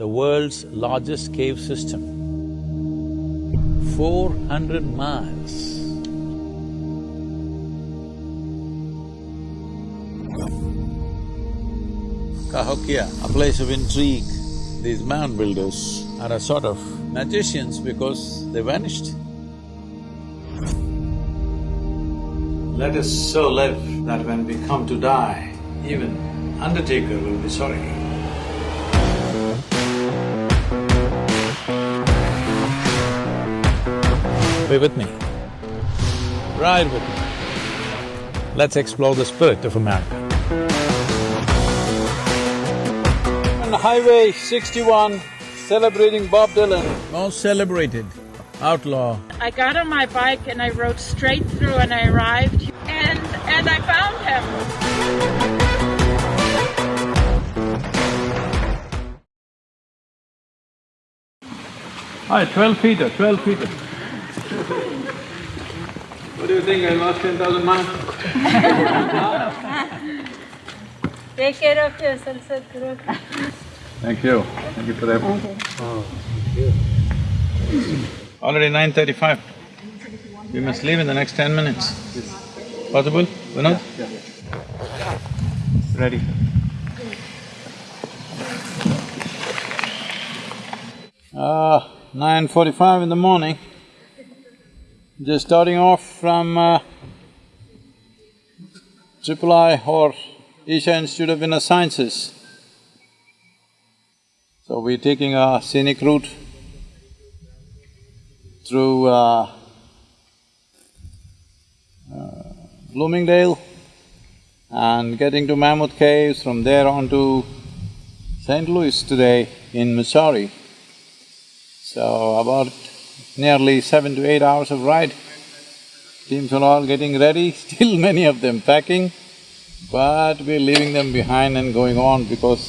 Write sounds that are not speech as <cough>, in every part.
the world's largest cave system. Four hundred miles. Cahokia, a place of intrigue. These mound builders are a sort of magicians because they vanished. Let us so live that when we come to die, even undertaker will be sorry. Be with me. Ride with me. Let's explore the spirit of America. On Highway sixty-one, celebrating Bob Dylan, most celebrated outlaw. I got on my bike and I rode straight through and I arrived and and I found him. Hi, twelve feet, twelve feet. What do you think, I lost ten thousand miles? Take care of yourself, Sadhguru. Thank you, thank you for that. Already nine thirty-five. We must leave in the next ten minutes. Possible, Vinod? Ready. Uh, nine forty-five in the morning. Just starting off from uh, or Isha Institute of Inner Sciences. So we're taking a scenic route through uh, uh, Bloomingdale and getting to Mammoth Caves, from there on to St. Louis today in Missouri. So about nearly seven to eight hours of ride. Teams are all getting ready, <laughs> still many of them packing, but we're leaving them behind and going on because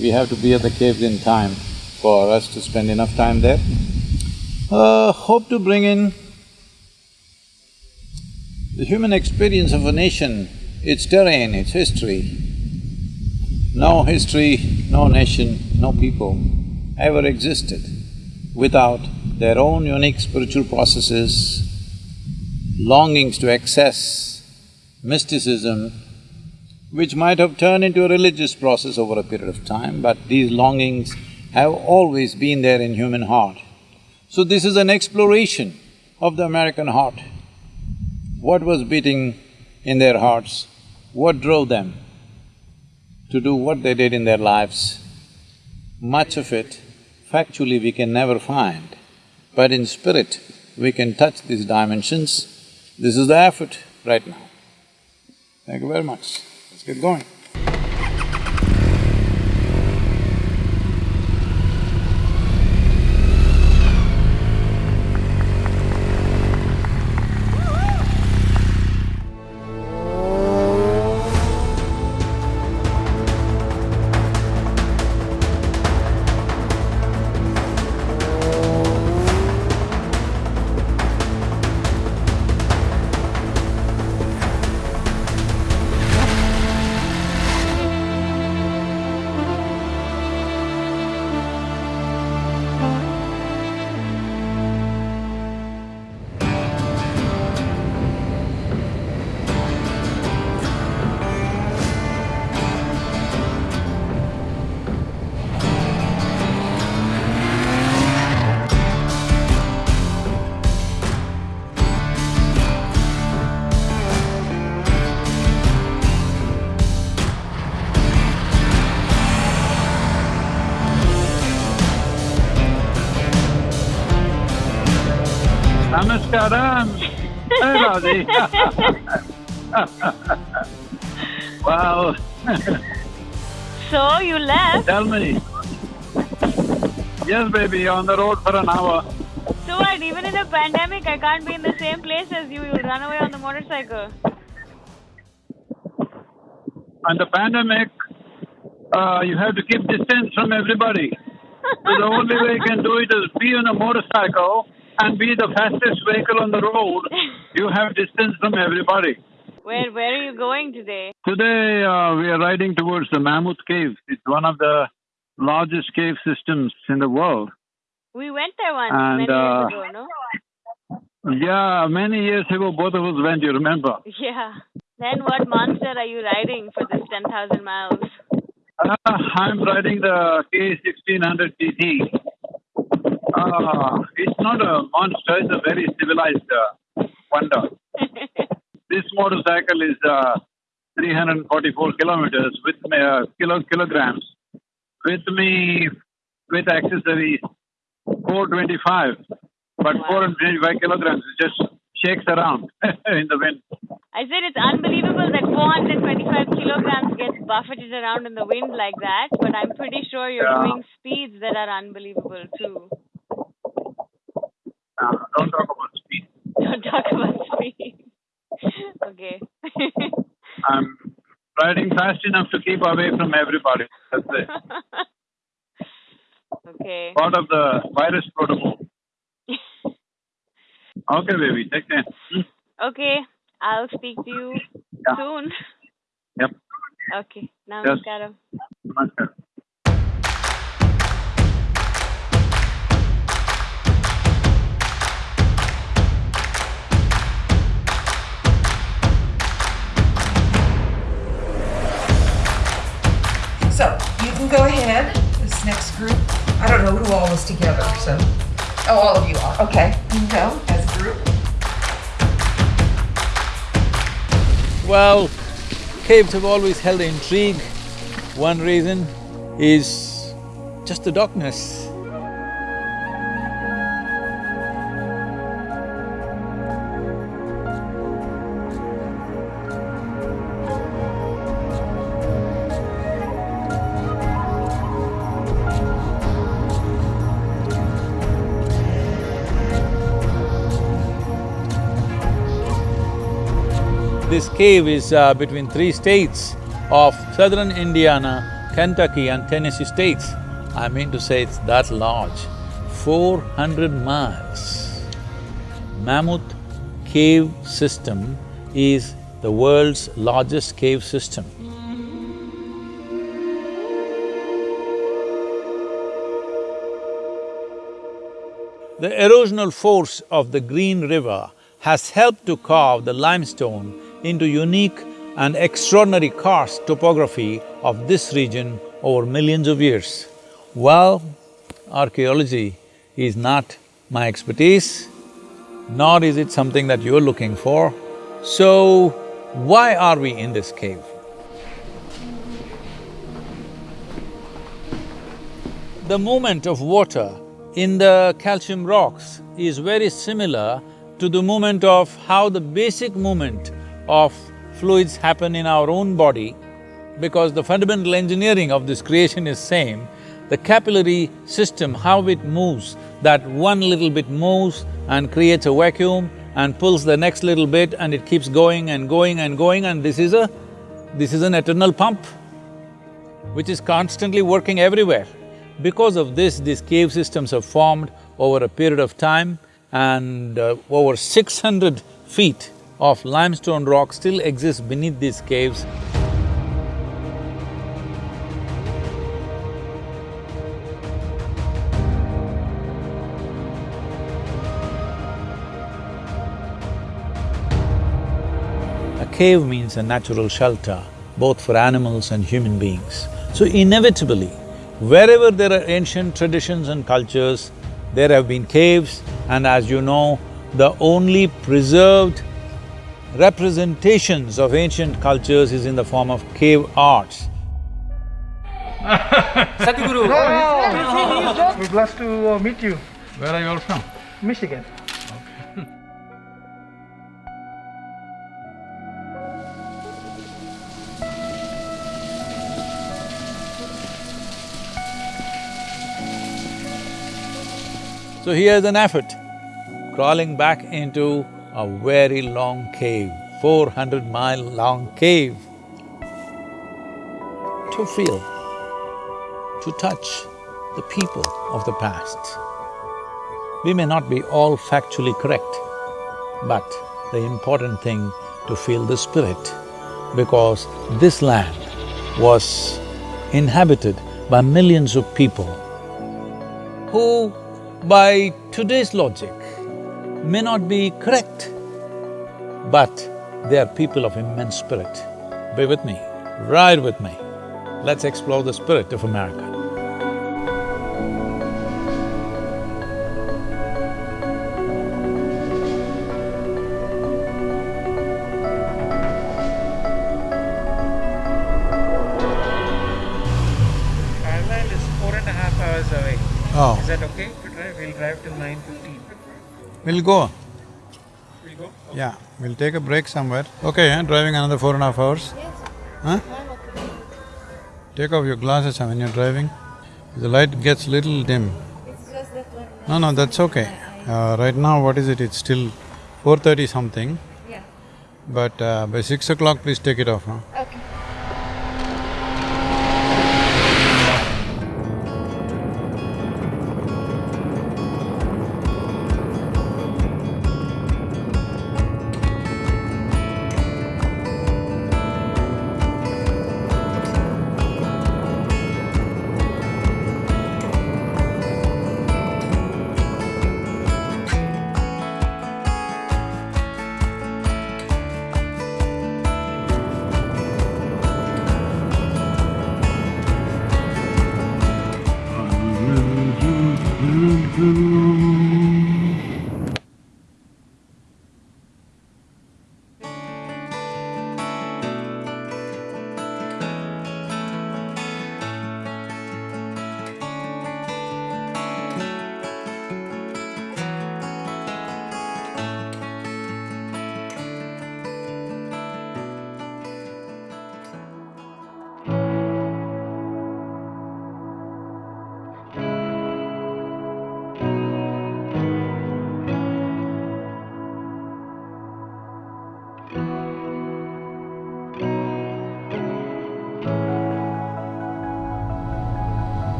we have to be at the caves in time for us to spend enough time there. Uh, hope to bring in the human experience of a nation, its terrain, its history. No history, no nation, no people ever existed without their own unique spiritual processes, longings to access mysticism, which might have turned into a religious process over a period of time, but these longings have always been there in human heart. So this is an exploration of the American heart. What was beating in their hearts? What drove them to do what they did in their lives? Much of it, factually, we can never find, but in spirit, we can touch these dimensions. This is the effort right now. Thank you very much. Let's get going. Namaskaram. Hey, Radhe. wow, So you left? tell me. Yes, baby, on the road for an hour. So what, even in a pandemic I can't be in the same place as you, you'll run away on the motorcycle. And the pandemic, uh, you have to keep distance from everybody. So the only way you can do it is be on a motorcycle and be the fastest vehicle on the road. You have distance from everybody. Where where are you going today? Today, uh, we are riding towards the Mammoth Cave. It's one of the largest cave systems in the world. We went there once And, many uh, years ago, no? Yeah, many years ago, both of us went, you remember? Yeah. Then what monster are you riding for this 10,000 miles? Uh, I'm riding the K1600 GT. Uh, it's not a monster, it's a very civilized uh, wonder. <laughs> This motorcycle is uh, 344 kilometers with me, uh, kilo, kilograms. With me, with accessories, 425. But Wow. 425 kilograms, it just shakes around <laughs> in the wind. I said it's unbelievable that 425 kilograms gets buffeted around in the wind like that, but I'm pretty sure you're Yeah. doing speeds that are unbelievable too. Don't talk about speed. Don't talk about speed. okay. I'm riding fast enough to keep away from everybody. That's it. okay. Part of the virus protocol. Okay, baby. Take care. Hmm? Okay. I'll speak to you Yeah. soon. Yep. Okay. Namaskaram. Namaskar. Don't know who all was together, so. Oh, all of you are. Okay, you can go as a group. Well, caves have always held intrigue. One reason is just the darkness. This cave is uh, between three states of southern Indiana, Kentucky and Tennessee states. I mean to say it's that large, four hundred miles. Mammoth Cave System is the world's largest cave system. The erosional force of the Green River has helped to carve the limestone into unique and extraordinary karst topography of this region over millions of years. Well, archaeology is not my expertise, nor is it something that you're looking for. So, why are we in this cave? The movement of water in the calcium rocks is very similar to the movement of how the basic movement of fluids happen in our own body because the fundamental engineering of this creation is same. The capillary system, how it moves, that one little bit moves and creates a vacuum and pulls the next little bit and it keeps going and going and going and this is a… this is an eternal pump which is constantly working everywhere. Because of this, these cave systems have formed over a period of time and uh, over six hundred feet of limestone rock still exists beneath these caves. A cave means a natural shelter, both for animals and human beings. So inevitably, wherever there are ancient traditions and cultures, there have been caves and as you know, the only preserved representations of ancient cultures is in the form of cave arts. <laughs> Sadhguru. We're blessed to uh, meet you. Where are you all from? Michigan. So here's an effort, crawling back into a very long cave, four hundred mile long cave, to feel, to touch the people of the past. We may not be all factually correct, but the important thing to feel the spirit, because this land was inhabited by millions of people who, by today's logic, may not be correct, but they are people of immense spirit. Be with me, ride with me. Let's explore the spirit of America. We'll go. We'll go? Yeah, we'll take a break somewhere. Okay, driving another four and a half hours? Yes. Huh? Take off your glasses when you're driving. The light gets little dim. No, no, that's okay. Uh, right now, what is it? It's still four thirty something. Yeah. But uh, by six o'clock, please take it off, huh?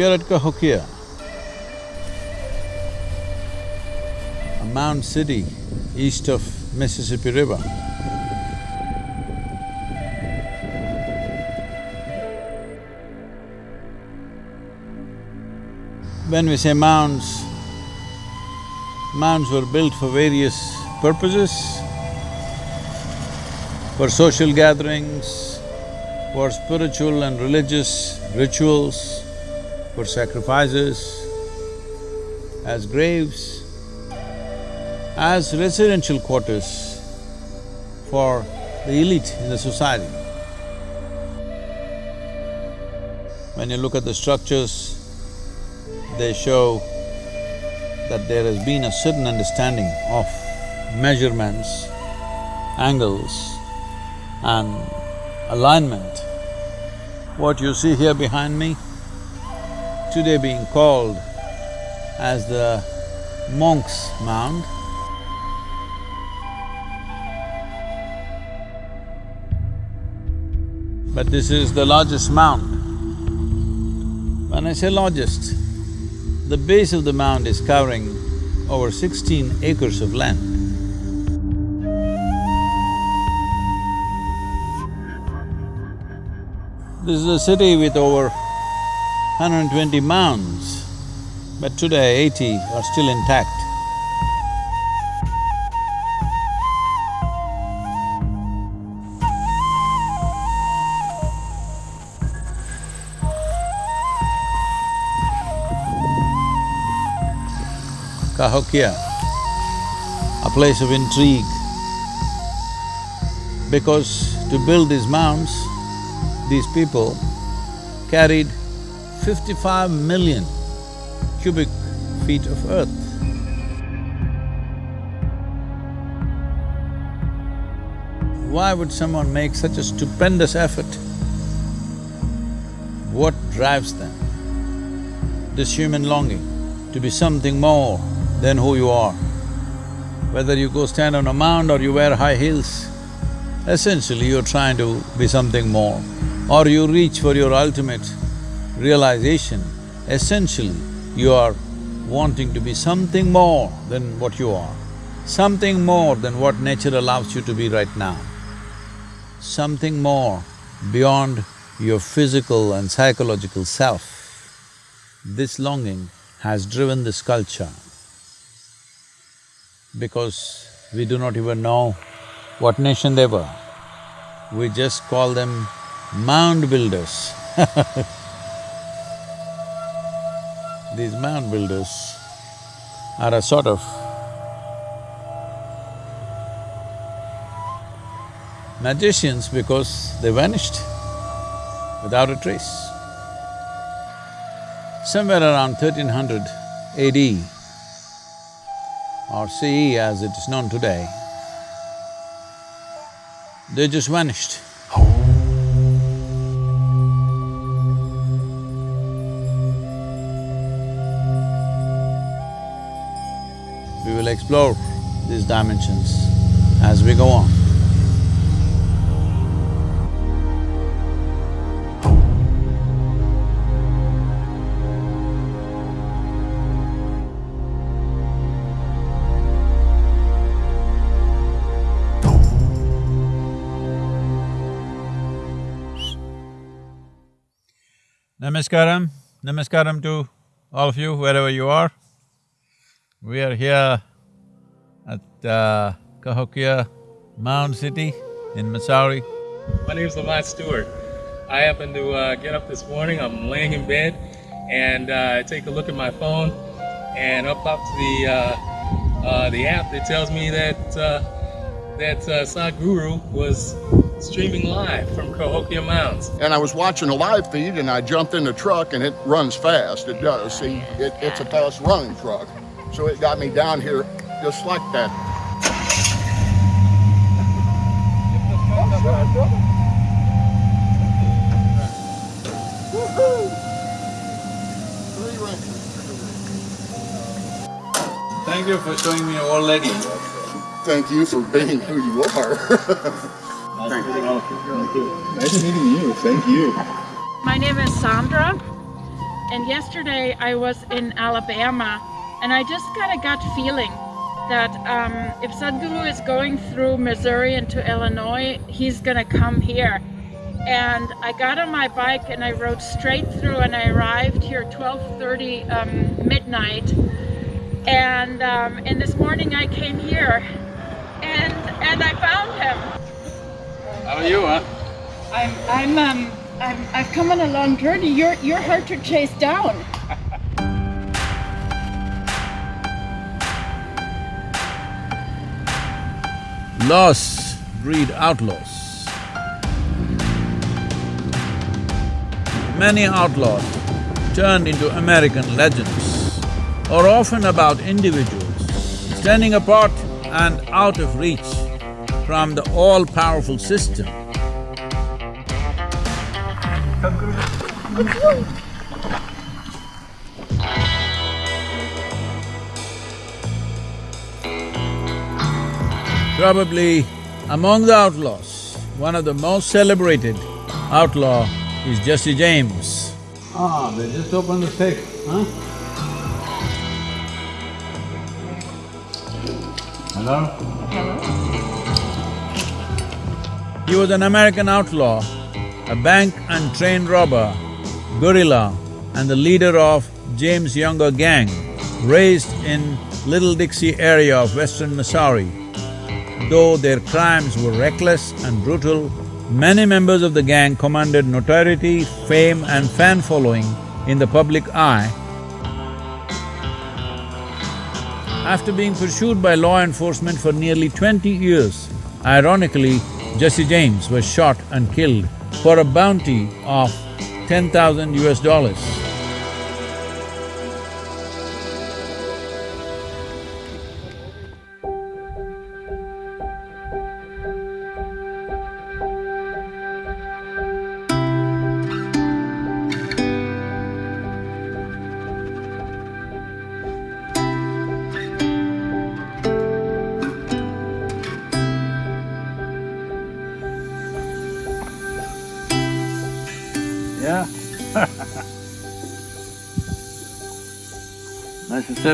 We are at Cahokia, a mound city east of Mississippi River. When we say mounds, mounds were built for various purposes, for social gatherings, for spiritual and religious rituals, for sacrifices, as graves, as residential quarters for the elite in the society. When you look at the structures, they show that there has been a certain understanding of measurements, angles and alignment. What you see here behind me, today being called as the Monk's Mound. But this is the largest mound. When I say largest, the base of the mound is covering over sixteen acres of land. This is a city with over 120 mounds, but today eighty are still intact. Cahokia, a place of intrigue, Because to build these mounds, these people carried fifty-five million cubic feet of earth. Why would someone make such a stupendous effort? What drives them? This human longing to be something more than who you are. Whether you go stand on a mound or you wear high heels, essentially you're trying to be something more. Or you reach for your ultimate realization, essentially you are wanting to be something more than what you are, something more than what nature allows you to be right now, something more beyond your physical and psychological self. This longing has driven this culture because we do not even know what nation they were. We just call them mound builders <laughs> These mound builders are a sort of magicians because they vanished without a trace. Somewhere around 1300 AD or CE as it is known today, they just vanished. Explore these dimensions as we go on. Namaskaram, namaskaram to all of you wherever you are. We are here at uh, Cahokia Mound City in Missouri. My name is Lamont Stewart. I happened to uh, get up this morning, I'm laying in bed, and uh, I take a look at my phone, and up pops the, uh, uh, the app that tells me that, uh, that uh, Sadhguru was streaming live from Cahokia Mounds. and I was watching a live feed and I jumped in the truck and it runs fast. It does. See, it, it's a fast running truck. So it got me down here just like that. Three rangers. Thank you for showing me your old lady. Thank you for being who you are. Thank you. Nice meeting you. Thank you. My name is Sandra, and yesterday I was in Alabama, and I just got a gut feeling that um, if Sadhguru is going through Missouri into Illinois, he's gonna come here. And I got on my bike and I rode straight through, and I arrived here 12:30 um, midnight. And um, and this morning I came here, and and I found him. How are you, huh? I'm I'm um I'm I've come on a long journey. You're you're hard to chase down. Loss breed outlaws. Many outlaws turned into American legends are often about individuals standing apart and out of reach from the all-powerful system. Probably among the outlaws, one of the most celebrated outlaw is Jesse James. Ah, they just opened the safe, huh? Hello? Hello? He was an American outlaw, a bank and train robber, guerrilla, and the leader of James Younger gang, raised in Little Dixie area of western Missouri. Though their crimes were reckless and brutal, many members of the gang commanded notoriety, fame and fan following in the public eye. After being pursued by law enforcement for nearly twenty years, ironically, Jesse James was shot and killed for a bounty of ten thousand US dollars.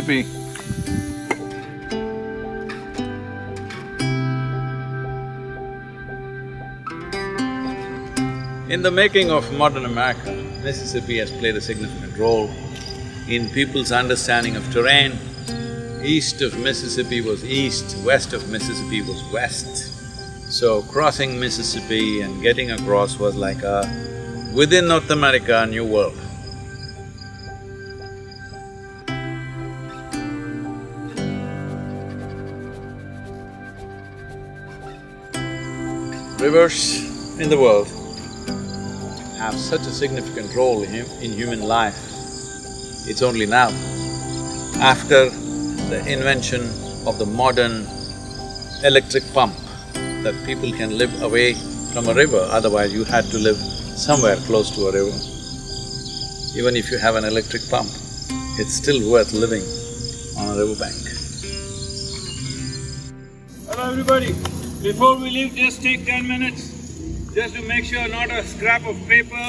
In the making of modern America, Mississippi has played a significant role in people's understanding of terrain. East of Mississippi was east, west of Mississippi was west. So crossing Mississippi and getting across was like a, within North America, a new world. Rivers in the world have such a significant role in, in human life. It's only now, after the invention of the modern electric pump, that people can live away from a river, otherwise you had to live somewhere close to a river. Even if you have an electric pump, it's still worth living on a riverbank. Hello everybody, before we leave, just take ten minutes, just to make sure not a scrap of paper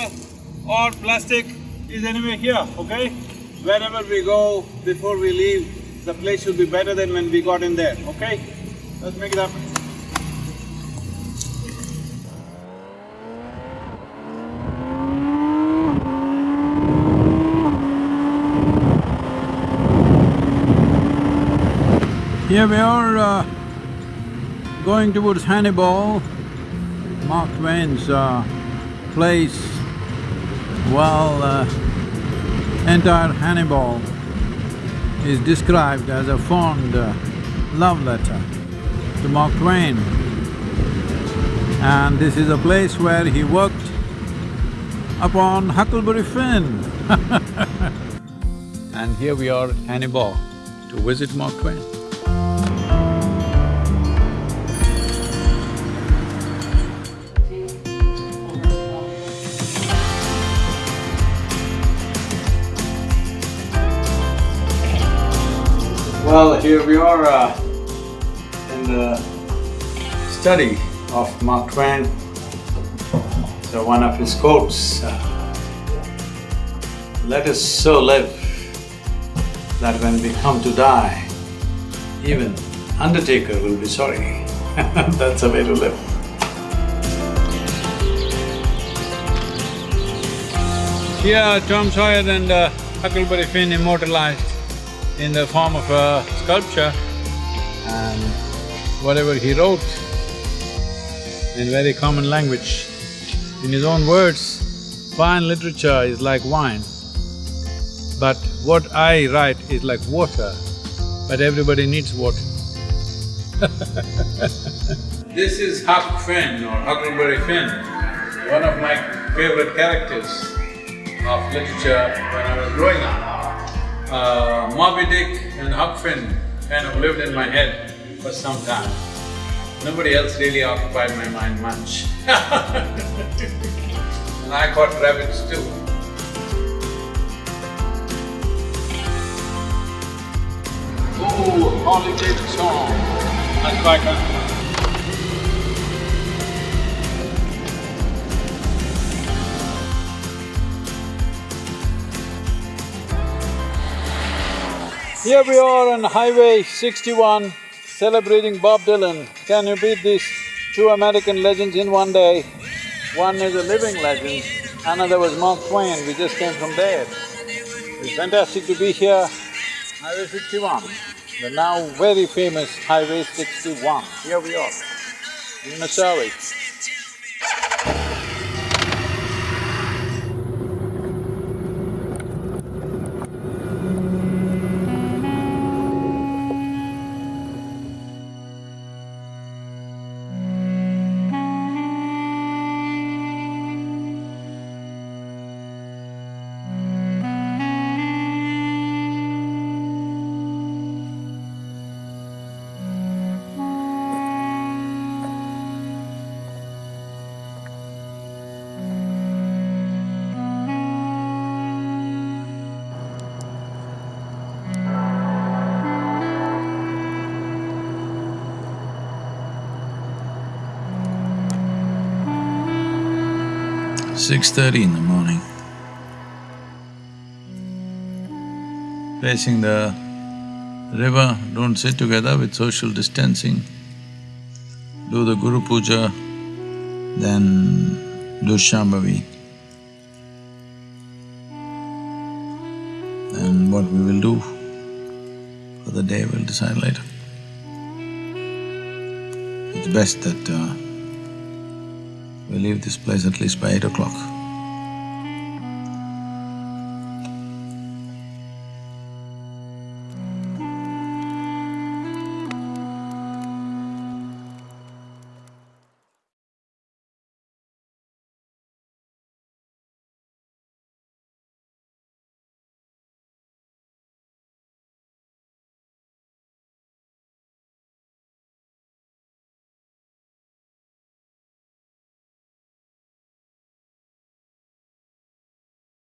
or plastic is anywhere here, okay? Wherever we go, before we leave, the place should be better than when we got in there, okay? Let's make it happen. Here we are uh, going towards Hannibal, Mark Twain's uh, place. Well, uh, entire Hannibal is described as a fond uh, love letter to Mark Twain. And this is a place where he worked upon Huckleberry Finn. <laughs> and here we are at Hannibal to visit Mark Twain. Well, here we are uh, in the study of Mark Twain. So one of his quotes, uh, let us so live that when we come to die, even undertaker will be sorry. <laughs> That's a way to live. Here, Tom Sawyer and uh, Huckleberry Finn immortalized in the form of a sculpture. And whatever he wrote in very common language, in his own words, fine literature is like wine, but what I write is like water, but everybody needs water. <laughs> this is Huck Finn or Huckleberry Finn, one of my favorite characters of literature when I was growing up uh, Moby Dick and Huck Finn kind of lived in my head for some time. Nobody else really occupied my mind much <laughs> And I caught rabbits too. Oh, Harley Davidson, that's like a… Here we are on Highway sixty-one, celebrating Bob Dylan. Can you beat these two American legends in one day? One is a living legend, another was Mark Twain, we just came from there. It's fantastic to be here, Highway sixty-one, the now very famous Highway sixty-one. Here we are, in Missouri. Six thirty in the morning. Facing the river, don't sit together with social distancing. Do the Guru Puja, then do Shambhavi. And what we will do for the day we'll decide later. It's best that uh, we leave this place at least by eight o'clock.